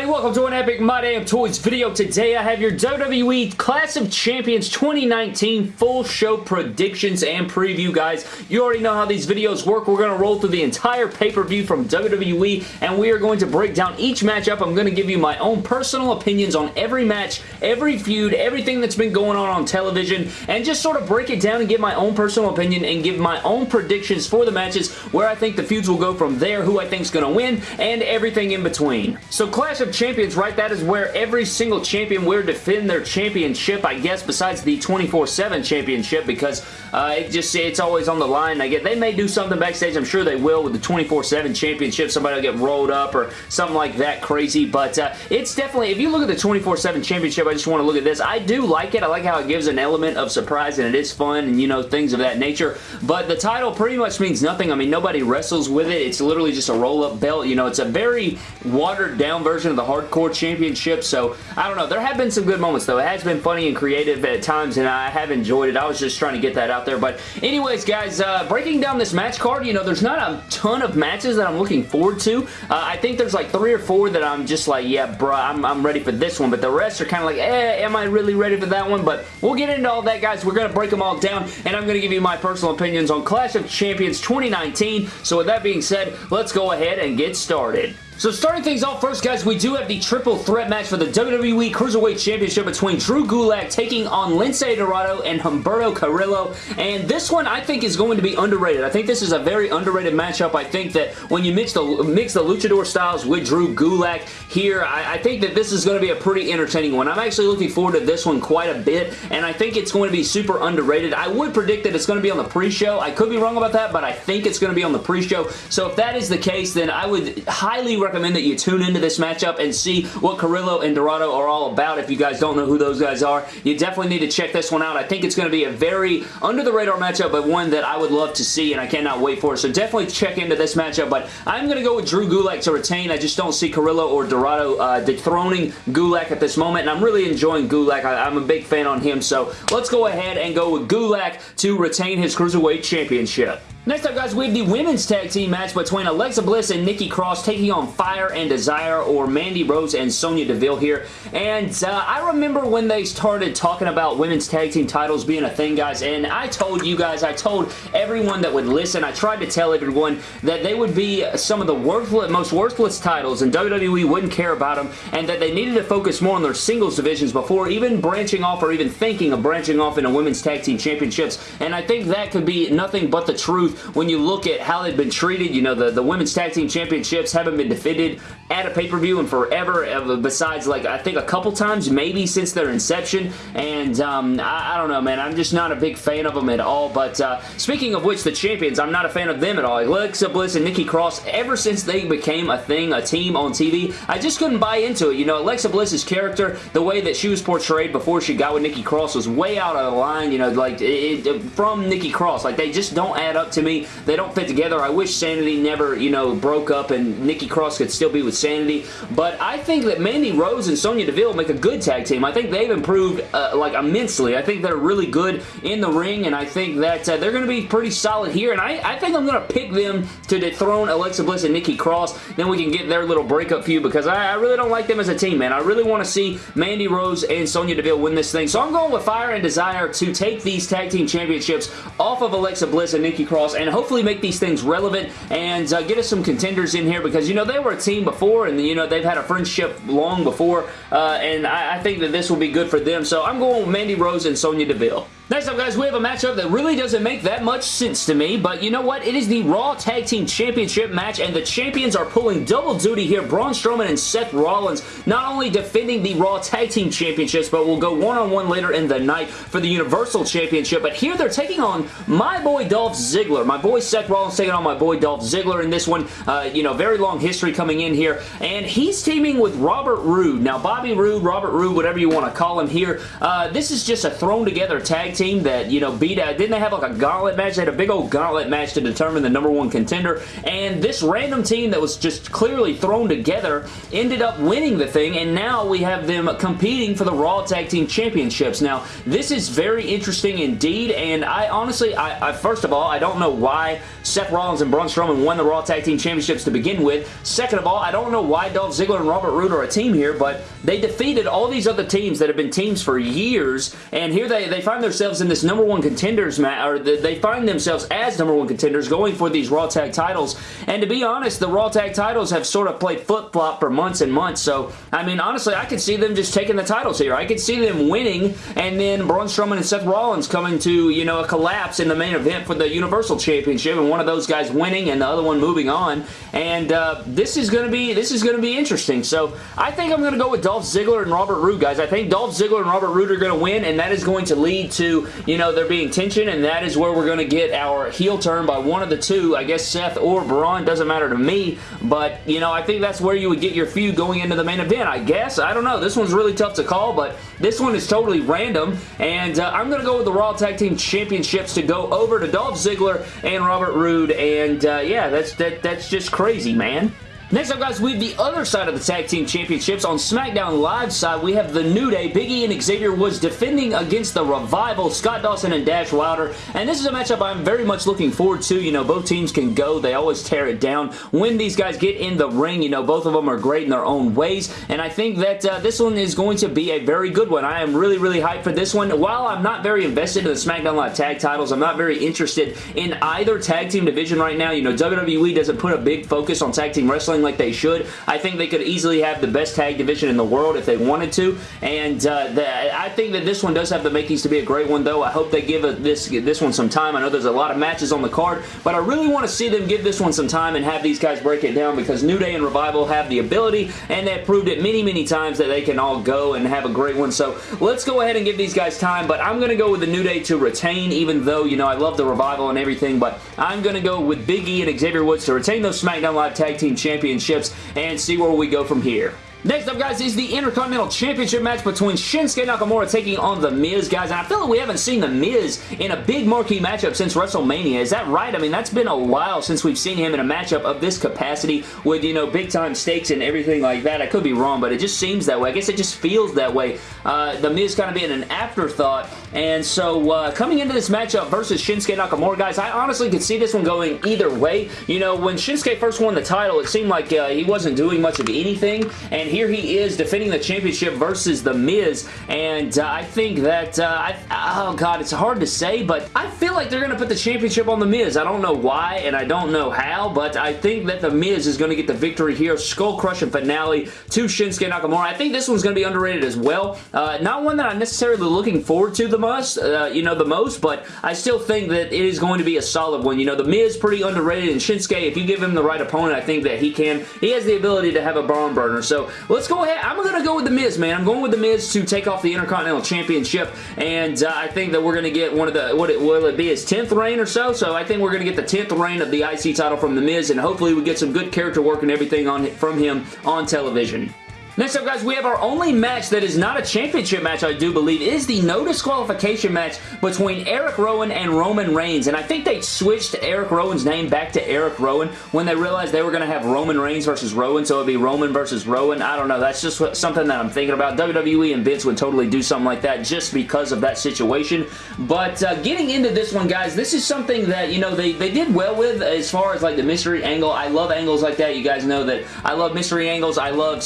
everybody? Welcome to an Epic My Damn Toys video. Today I have your WWE Clash of Champions 2019 full show predictions and preview, guys. You already know how these videos work. We're going to roll through the entire pay-per-view from WWE, and we are going to break down each matchup. I'm going to give you my own personal opinions on every match, every feud, everything that's been going on on television, and just sort of break it down and give my own personal opinion and give my own predictions for the matches, where I think the feuds will go from there, who I think is going to win, and everything in between. So Clash of Champions, right, that is where every single champion will defend their championship, I guess, besides the 24-7 championship, because uh, it just, it's always on the line. I get They may do something backstage, I'm sure they will, with the 24-7 championship. Somebody will get rolled up or something like that crazy, but uh, it's definitely, if you look at the 24-7 championship, I just want to look at this. I do like it. I like how it gives an element of surprise, and it is fun, and, you know, things of that nature, but the title pretty much means nothing. I mean, nobody wrestles with it. It's literally just a roll-up belt. You know, it's a very watered down version of the Hardcore Championship, so I don't know. There have been some good moments, though. It has been funny and creative at times, and I have enjoyed it. I was just trying to get that out there, but anyways, guys, uh, breaking down this match card, you know, there's not a ton of matches that I'm looking forward to. Uh, I think there's like three or four that I'm just like, yeah, bruh, I'm, I'm ready for this one, but the rest are kind of like, eh, am I really ready for that one? But we'll get into all that, guys. We're going to break them all down, and I'm going to give you my personal opinions on Clash of Champions 2019. So with that being said, let's go ahead and get started. So starting things off first, guys, we do have the triple threat match for the WWE Cruiserweight Championship between Drew Gulak taking on Lince Dorado and Humberto Carrillo, and this one I think is going to be underrated. I think this is a very underrated matchup. I think that when you mix the, mix the luchador styles with Drew Gulak here, I, I think that this is going to be a pretty entertaining one. I'm actually looking forward to this one quite a bit, and I think it's going to be super underrated. I would predict that it's going to be on the pre-show. I could be wrong about that, but I think it's going to be on the pre-show, so if that is the case, then I would highly recommend recommend that you tune into this matchup and see what Carrillo and Dorado are all about. If you guys don't know who those guys are, you definitely need to check this one out. I think it's going to be a very under-the-radar matchup, but one that I would love to see, and I cannot wait for. it. So definitely check into this matchup, but I'm going to go with Drew Gulak to retain. I just don't see Carrillo or Dorado uh, dethroning Gulak at this moment, and I'm really enjoying Gulak. I, I'm a big fan on him, so let's go ahead and go with Gulak to retain his Cruiserweight Championship. Next up, guys, we have the women's tag team match between Alexa Bliss and Nikki Cross taking on Fire and Desire or Mandy Rose and Sonya Deville here. And uh, I remember when they started talking about women's tag team titles being a thing, guys, and I told you guys, I told everyone that would listen, I tried to tell everyone that they would be some of the worthless, most worthless titles and WWE wouldn't care about them and that they needed to focus more on their singles divisions before even branching off or even thinking of branching off into women's tag team championships. And I think that could be nothing but the truth when you look at how they've been treated. You know, the, the Women's Tag Team Championships haven't been defended at a pay-per-view in forever, uh, besides, like, I think a couple times, maybe since their inception, and um, I, I, don't know, man. I'm just not a big fan of them at all, but uh, speaking of which, the champions, I'm not a fan of them at all. Alexa Bliss and Nikki Cross, ever since they became a thing, a team on TV, I just couldn't buy into it. You know, Alexa Bliss's character, the way that she was portrayed before she got with Nikki Cross was way out of line, you know, like, it, it, from Nikki Cross. Like, they just don't add up to me. They don't fit together. I wish Sanity never, you know, broke up and Nikki Cross could still be with Sanity, but I think that Mandy Rose and Sonya Deville make a good tag team. I think they've improved, uh, like, immensely. I think they're really good in the ring, and I think that uh, they're going to be pretty solid here, and I, I think I'm going to pick them to dethrone Alexa Bliss and Nikki Cross. Then we can get their little breakup feud because I, I really don't like them as a team, man. I really want to see Mandy Rose and Sonya Deville win this thing, so I'm going with Fire and Desire to take these tag team championships off of Alexa Bliss and Nikki Cross and hopefully make these things relevant and uh, get us some contenders in here because, you know, they were a team before and, you know, they've had a friendship long before uh, and I, I think that this will be good for them. So I'm going with Mandy Rose and Sonya Deville. Next up, guys, we have a matchup that really doesn't make that much sense to me, but you know what? It is the Raw Tag Team Championship match, and the champions are pulling double duty here. Braun Strowman and Seth Rollins not only defending the Raw Tag Team Championships, but will go one-on-one -on -one later in the night for the Universal Championship, but here they're taking on my boy Dolph Ziggler. My boy Seth Rollins taking on my boy Dolph Ziggler in this one. Uh, you know, very long history coming in here, and he's teaming with Robert Roode. Now, Bobby Roode, Robert Roode, whatever you want to call him here, uh, this is just a thrown-together tag team team that, you know, beat out, didn't they have like a gauntlet match? They had a big old gauntlet match to determine the number one contender, and this random team that was just clearly thrown together ended up winning the thing, and now we have them competing for the Raw Tag Team Championships. Now, this is very interesting indeed, and I honestly, I, I first of all, I don't know why Seth Rollins and Braun Strowman won the Raw Tag Team Championships to begin with. Second of all, I don't know why Dolph Ziggler and Robert Roode are a team here, but they defeated all these other teams that have been teams for years, and here they, they find themselves in this number one contenders match, or they find themselves as number one contenders going for these Raw Tag titles, and to be honest, the Raw Tag titles have sort of played flip-flop for months and months, so, I mean, honestly, I could see them just taking the titles here. I could see them winning, and then Braun Strowman and Seth Rollins coming to, you know, a collapse in the main event for the Universal Championship, and one of those guys winning and the other one moving on, and uh, this is going to be, this is going to be interesting, so I think I'm going to go with Dolph Ziggler and Robert Roode, guys. I think Dolph Ziggler and Robert Roode are going to win, and that is going to lead to, you know, there being tension, and that is where we're going to get our heel turn by one of the two. I guess Seth or Braun, doesn't matter to me, but, you know, I think that's where you would get your feud going into the main event, I guess. I don't know. This one's really tough to call, but this one is totally random, and uh, I'm going to go with the Raw Tag Team Championships to go over to Dolph Ziggler and Robert Roode, and uh, yeah, that's, that, that's just crazy, man. Next up, guys, we have the other side of the Tag Team Championships. On SmackDown Live side, we have The New Day. Big E and Xavier Woods defending against The Revival, Scott Dawson and Dash Wilder. And this is a matchup I'm very much looking forward to. You know, both teams can go. They always tear it down. When these guys get in the ring, you know, both of them are great in their own ways. And I think that uh, this one is going to be a very good one. I am really, really hyped for this one. While I'm not very invested in the SmackDown Live tag titles, I'm not very interested in either tag team division right now. You know, WWE doesn't put a big focus on tag team wrestling like they should. I think they could easily have the best tag division in the world if they wanted to, and uh, the, I think that this one does have the makings to be a great one, though. I hope they give a, this, this one some time. I know there's a lot of matches on the card, but I really want to see them give this one some time and have these guys break it down because New Day and Revival have the ability, and they've proved it many, many times that they can all go and have a great one, so let's go ahead and give these guys time, but I'm going to go with the New Day to retain, even though, you know, I love the Revival and everything, but I'm going to go with Big E and Xavier Woods to retain those SmackDown Live Tag Team Championships and see where we go from here. Next up, guys, is the Intercontinental Championship match between Shinsuke Nakamura taking on The Miz, guys. And I feel like we haven't seen The Miz in a big marquee matchup since WrestleMania. Is that right? I mean, that's been a while since we've seen him in a matchup of this capacity with, you know, big-time stakes and everything like that. I could be wrong, but it just seems that way. I guess it just feels that way. Uh, the Miz kind of being an afterthought. And so, uh, coming into this matchup versus Shinsuke Nakamura, guys, I honestly could see this one going either way. You know, when Shinsuke first won the title, it seemed like uh, he wasn't doing much of anything. And here he is defending the championship versus The Miz, and uh, I think that, uh, I, oh god, it's hard to say, but I feel like they're going to put the championship on The Miz. I don't know why, and I don't know how, but I think that The Miz is going to get the victory here. Skull-crushing finale to Shinsuke Nakamura. I think this one's going to be underrated as well. Uh, not one that I'm necessarily looking forward to the most, uh, you know, the most, but I still think that it is going to be a solid one. You know, The Miz is pretty underrated, and Shinsuke, if you give him the right opponent, I think that he can. He has the ability to have a barn burner, so let's go ahead. I'm going to go with The Miz, man. I'm going with The Miz to take off the Intercontinental Championship, and uh, I think that we're going to get one of the, what it, will it be, his 10th reign or so? So I think we're going to get the 10th reign of the IC title from The Miz, and hopefully we get some good character work and everything on from him on television. Next up, guys, we have our only match that is not a championship match, I do believe, is the no disqualification match between Eric Rowan and Roman Reigns. And I think they switched Eric Rowan's name back to Eric Rowan when they realized they were going to have Roman Reigns versus Rowan, so it would be Roman versus Rowan. I don't know. That's just something that I'm thinking about. WWE and Vince would totally do something like that just because of that situation. But uh, getting into this one, guys, this is something that, you know, they, they did well with as far as like the mystery angle. I love angles like that. You guys know that I love mystery angles. I love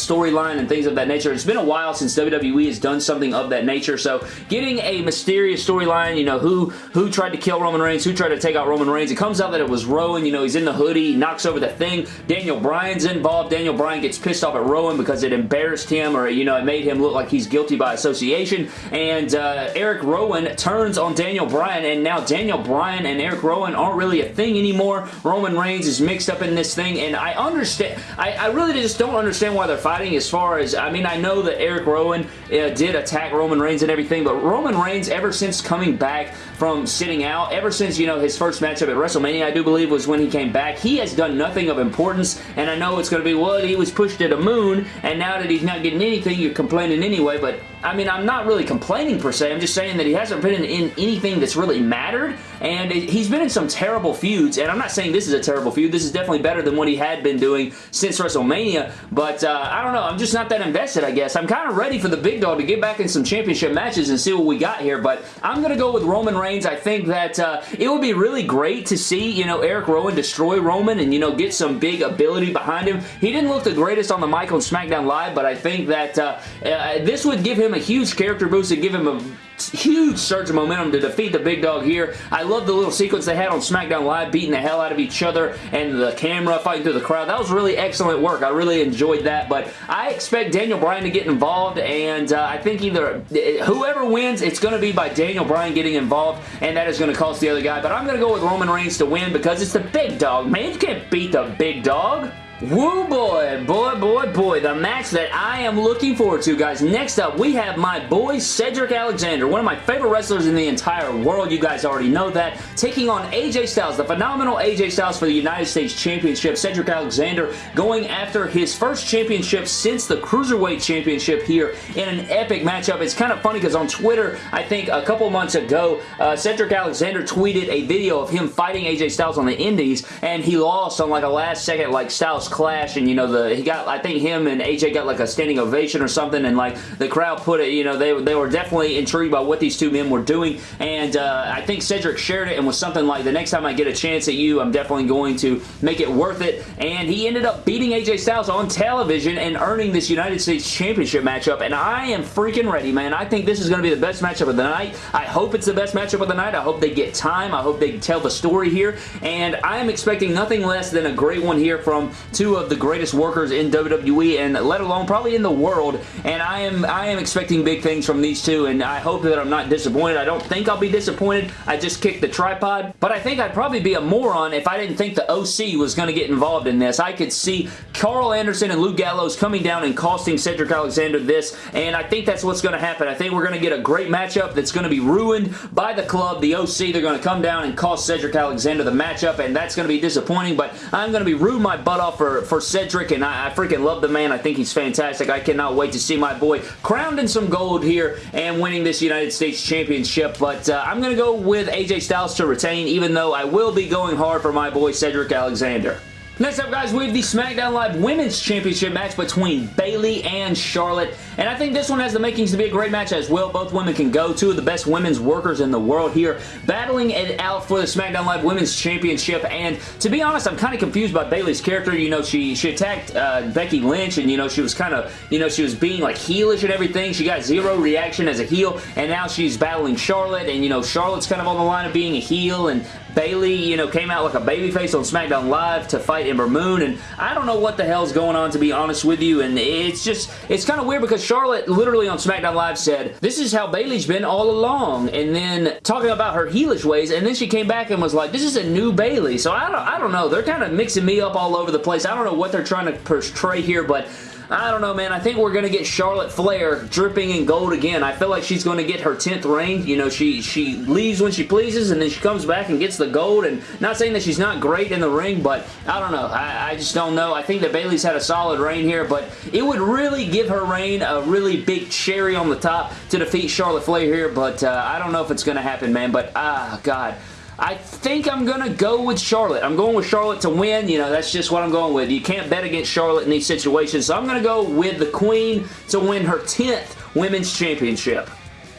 and things of that nature. It's been a while since WWE has done something of that nature, so getting a mysterious storyline, you know, who who tried to kill Roman Reigns, who tried to take out Roman Reigns, it comes out that it was Rowan, you know, he's in the hoodie, knocks over the thing, Daniel Bryan's involved, Daniel Bryan gets pissed off at Rowan because it embarrassed him, or, you know, it made him look like he's guilty by association, and uh, Eric Rowan turns on Daniel Bryan, and now Daniel Bryan and Eric Rowan aren't really a thing anymore. Roman Reigns is mixed up in this thing, and I understand, I, I really just don't understand why they're fighting as far as, I mean, I know that Eric Rowan uh, did attack Roman Reigns and everything, but Roman Reigns, ever since coming back from sitting out, ever since, you know, his first matchup at WrestleMania, I do believe was when he came back, he has done nothing of importance, and I know it's going to be, well, he was pushed to the moon, and now that he's not getting anything, you're complaining anyway, but I mean, I'm not really complaining per se. I'm just saying that he hasn't been in anything that's really mattered, and he's been in some terrible feuds, and I'm not saying this is a terrible feud. This is definitely better than what he had been doing since WrestleMania, but uh, I don't know. I'm just not that invested, I guess. I'm kind of ready for the big dog to get back in some championship matches and see what we got here, but I'm going to go with Roman Reigns. I think that uh, it would be really great to see, you know, Eric Rowan destroy Roman and, you know, get some big ability behind him. He didn't look the greatest on the mic on SmackDown Live, but I think that uh, uh, this would give him a huge character boost and give him a huge surge of momentum to defeat the big dog here. I love the little sequence they had on SmackDown Live beating the hell out of each other and the camera fighting through the crowd. That was really excellent work. I really enjoyed that, but I expect Daniel Bryan to get involved, and uh, I think either whoever wins, it's going to be by Daniel Bryan getting involved, and that is going to cost the other guy, but I'm going to go with Roman Reigns to win because it's the big dog, man. You can't beat the big dog. Woo boy, boy, boy, boy, the match that I am looking forward to, guys. Next up, we have my boy Cedric Alexander, one of my favorite wrestlers in the entire world. You guys already know that. Taking on AJ Styles, the phenomenal AJ Styles for the United States Championship. Cedric Alexander going after his first championship since the Cruiserweight Championship here in an epic matchup. It's kind of funny because on Twitter, I think a couple months ago, uh, Cedric Alexander tweeted a video of him fighting AJ Styles on the Indies, and he lost on like a last second like Styles clash and you know the he got I think him and AJ got like a standing ovation or something and like the crowd put it you know they, they were definitely intrigued by what these two men were doing. And uh, I think Cedric shared it and was something like the next time I get a chance at you I'm definitely going to make it worth it. And he ended up beating AJ Styles on television and earning this United States Championship matchup. And I am freaking ready man. I think this is going to be the best matchup of the night. I hope it's the best matchup of the night. I hope they get time. I hope they tell the story here. And I am expecting nothing less than a great one here from two of the greatest workers in WWE and let alone probably in the world and I am I am expecting big things from these two and I hope that I'm not disappointed. I don't think I'll be disappointed. I just kicked the tripod but I think I'd probably be a moron if I didn't think the OC was going to get involved in this. I could see Karl Anderson and Luke Gallows coming down and costing Cedric Alexander this and I think that's what's going to happen. I think we're going to get a great matchup that's going to be ruined by the club, the OC. They're going to come down and cost Cedric Alexander the matchup and that's going to be disappointing but I'm going to be rude my butt off for, for Cedric, and I, I, freaking love the man. I think he's fantastic. I cannot wait to see my boy crowned in some gold here and winning this United States Championship, but uh, I'm going to go with AJ Styles to retain, even though I will be going hard for my boy Cedric Alexander. Next up, guys, we have the SmackDown Live Women's Championship match between Bayley and Charlotte, and I think this one has the makings to be a great match as well. Both women can go. Two of the best women's workers in the world here, battling it out for the SmackDown Live Women's Championship, and to be honest, I'm kind of confused by Bayley's character. You know, she, she attacked uh, Becky Lynch, and, you know, she was kind of, you know, she was being, like, heelish and everything. She got zero reaction as a heel, and now she's battling Charlotte, and, you know, Charlotte's kind of on the line of being a heel, and Bayley, you know, came out like a babyface on SmackDown Live to fight Ember Moon, and I don't know what the hell's going on, to be honest with you, and it's just, it's kind of weird because Charlotte literally on SmackDown Live said, this is how Bayley's been all along, and then talking about her heelish ways, and then she came back and was like, this is a new Bayley, so I don't, I don't know, they're kind of mixing me up all over the place. I don't know what they're trying to portray here, but I don't know, man. I think we're going to get Charlotte Flair dripping in gold again. I feel like she's going to get her 10th reign. You know, she, she leaves when she pleases, and then she comes back and gets the gold. And not saying that she's not great in the ring, but I don't know. I, I just don't know. I think that Bayley's had a solid reign here, but it would really give her reign a really big cherry on the top to defeat Charlotte Flair here, but uh, I don't know if it's going to happen, man. But, ah, God. I think I'm going to go with Charlotte. I'm going with Charlotte to win. You know, that's just what I'm going with. You can't bet against Charlotte in these situations. So I'm going to go with the Queen to win her 10th Women's Championship.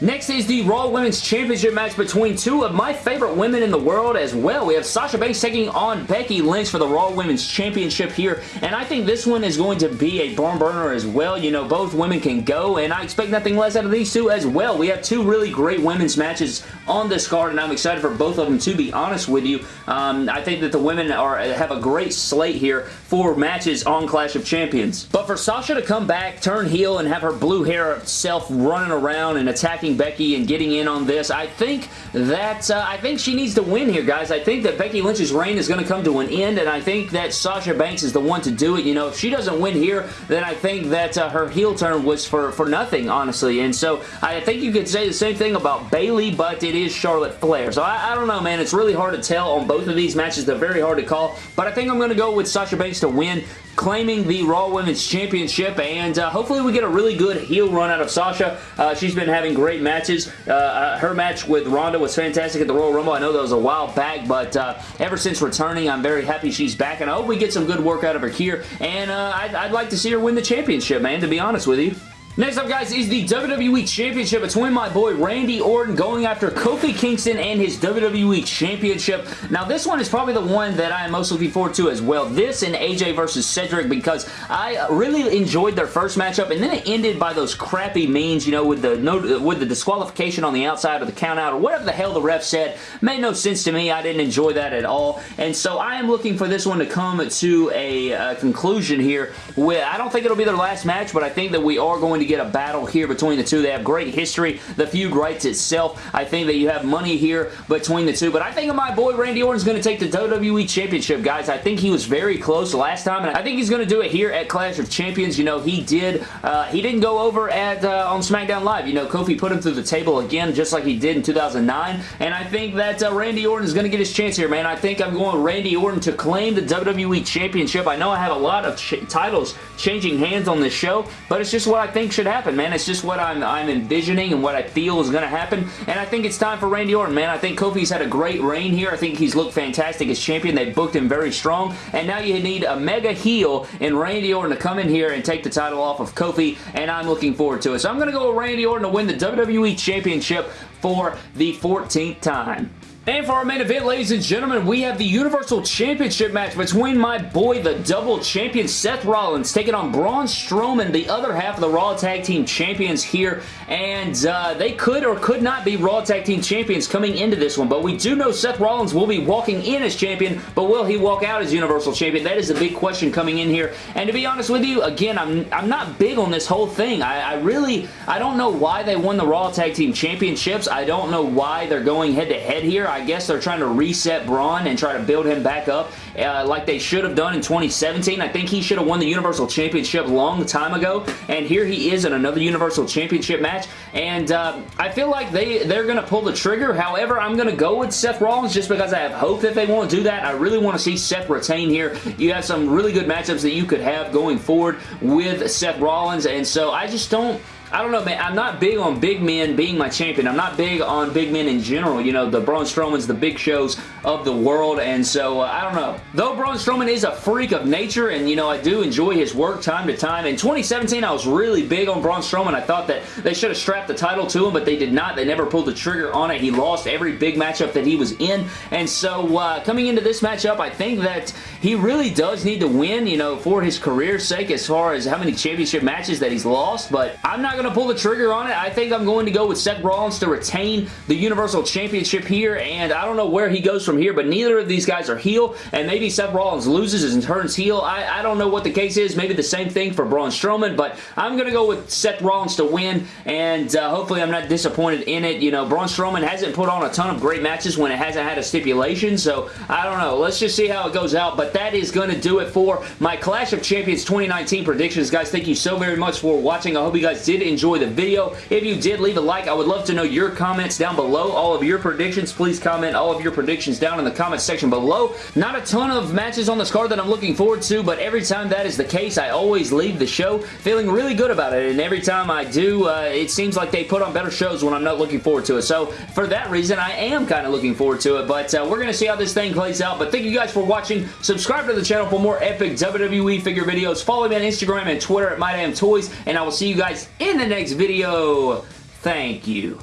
Next is the Raw Women's Championship match between two of my favorite women in the world as well. We have Sasha Banks taking on Becky Lynch for the Raw Women's Championship here, and I think this one is going to be a barn burner as well. You know, both women can go, and I expect nothing less out of these two as well. We have two really great women's matches on this card, and I'm excited for both of them, to be honest with you. Um, I think that the women are have a great slate here for matches on Clash of Champions. But for Sasha to come back, turn heel, and have her blue hair self running around and attacking Becky and getting in on this. I think that uh, I think she needs to win here, guys. I think that Becky Lynch's reign is going to come to an end, and I think that Sasha Banks is the one to do it. You know, if she doesn't win here, then I think that uh, her heel turn was for, for nothing, honestly. And so I think you could say the same thing about Bayley, but it is Charlotte Flair. So I, I don't know, man. It's really hard to tell on both of these matches. They're very hard to call, but I think I'm going to go with Sasha Banks to win claiming the Raw Women's Championship, and uh, hopefully we get a really good heel run out of Sasha. Uh, she's been having great matches. Uh, uh, her match with Ronda was fantastic at the Royal Rumble. I know that was a while back, but uh, ever since returning, I'm very happy she's back, and I hope we get some good work out of her here, and I'd, I'd like to see her win the championship, man, to be honest with you. Next up, guys, is the WWE Championship between my boy Randy Orton going after Kofi Kingston and his WWE Championship. Now, this one is probably the one that I am most looking forward to as well. This and AJ versus Cedric because I really enjoyed their first matchup, and then it ended by those crappy means, you know, with the no, with the disqualification on the outside or the countout or whatever the hell the ref said. Made no sense to me. I didn't enjoy that at all, and so I am looking for this one to come to a, a conclusion here. With, I don't think it'll be their last match, but I think that we are going to get a battle here between the two. They have great history. The feud writes itself. I think that you have money here between the two, but I think my boy Randy Orton is going to take the WWE Championship, guys. I think he was very close last time, and I think he's going to do it here at Clash of Champions. You know, he did, uh, he didn't go over at uh, on SmackDown Live. You know, Kofi put him through the table again, just like he did in 2009, and I think that uh, Randy Orton is going to get his chance here, man. I think I'm going Randy Orton to claim the WWE Championship. I know I have a lot of ch titles changing hands on this show, but it's just what I think should happen, man. It's just what I'm, I'm envisioning and what I feel is going to happen, and I think it's time for Randy Orton, man. I think Kofi's had a great reign here. I think he's looked fantastic as champion. They booked him very strong, and now you need a mega heel in Randy Orton to come in here and take the title off of Kofi, and I'm looking forward to it. So I'm going to go with Randy Orton to win the WWE Championship for the 14th time. And for our main event, ladies and gentlemen, we have the Universal Championship match between my boy, the double champion Seth Rollins, taking on Braun Strowman, the other half of the Raw Tag Team Champions here. And uh, they could or could not be Raw Tag Team Champions coming into this one, but we do know Seth Rollins will be walking in as champion, but will he walk out as Universal Champion? That is the big question coming in here. And to be honest with you, again, I'm, I'm not big on this whole thing. I, I really, I don't know why they won the Raw Tag Team Championships. I don't know why they're going head-to-head -head here. Guess they're trying to reset Braun and try to build him back up uh, like they should have done in 2017. I think he should have won the Universal Championship long time ago, and here he is in another Universal Championship match, and uh, I feel like they, they're going to pull the trigger. However, I'm going to go with Seth Rollins just because I have hope that they won't do that. I really want to see Seth retain here. You have some really good matchups that you could have going forward with Seth Rollins, and so I just don't I don't know, man. I'm not big on big men being my champion. I'm not big on big men in general. You know, the Braun Strowmans, the big shows of the world, and so, uh, I don't know. Though Braun Strowman is a freak of nature, and, you know, I do enjoy his work time to time. In 2017, I was really big on Braun Strowman. I thought that they should have strapped the title to him, but they did not. They never pulled the trigger on it. He lost every big matchup that he was in, and so, uh, coming into this matchup, I think that he really does need to win, you know, for his career's sake as far as how many championship matches that he's lost, but I'm not going to pull the trigger on it. I think I'm going to go with Seth Rollins to retain the Universal Championship here, and I don't know where he goes from here, but neither of these guys are heel, and maybe Seth Rollins loses and turns heel. I, I don't know what the case is. Maybe the same thing for Braun Strowman, but I'm going to go with Seth Rollins to win, and uh, hopefully I'm not disappointed in it. You know, Braun Strowman hasn't put on a ton of great matches when it hasn't had a stipulation, so I don't know. Let's just see how it goes out, but that is going to do it for my Clash of Champions 2019 predictions. Guys, thank you so very much for watching. I hope you guys did enjoy the video. If you did, leave a like. I would love to know your comments down below. All of your predictions, please comment all of your predictions down in the comment section below. Not a ton of matches on this card that I'm looking forward to, but every time that is the case, I always leave the show feeling really good about it, and every time I do, uh, it seems like they put on better shows when I'm not looking forward to it. So, for that reason, I am kind of looking forward to it, but uh, we're going to see how this thing plays out. But thank you guys for watching. Subscribe to the channel for more epic WWE figure videos. Follow me on Instagram and Twitter at MyDamnToys, and I will see you guys in the next video. Thank you.